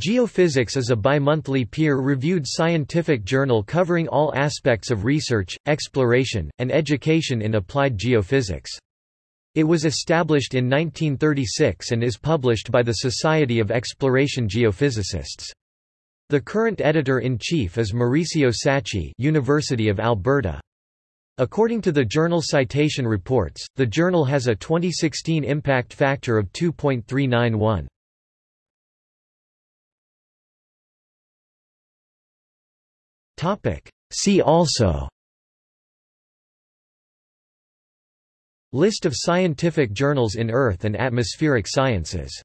Geophysics is a bimonthly peer-reviewed scientific journal covering all aspects of research, exploration, and education in applied geophysics. It was established in 1936 and is published by the Society of Exploration Geophysicists. The current editor-in-chief is Mauricio Sacchi University of Alberta. According to the journal Citation Reports, the journal has a 2016 impact factor of 2.391. See also. List of scientific journals in Earth and atmospheric sciences